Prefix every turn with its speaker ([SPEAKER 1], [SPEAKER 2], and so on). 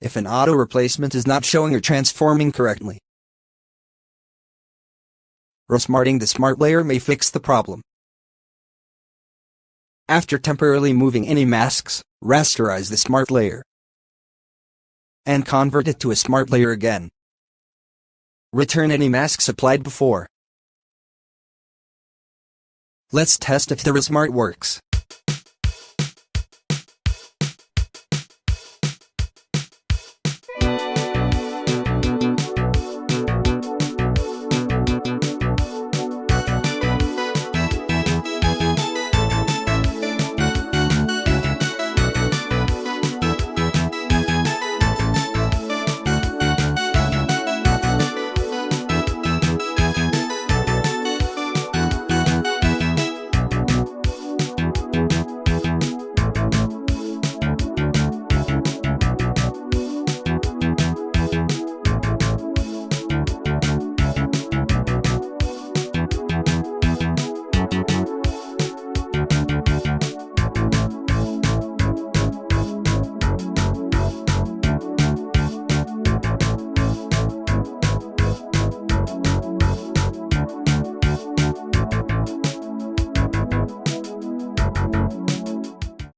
[SPEAKER 1] if an auto replacement is not showing or transforming correctly. Resmarting the smart layer may fix the problem. After temporarily moving any masks, rasterize the smart layer and convert it to a smart layer again. Return any masks applied before. Let's test if the Resmart works.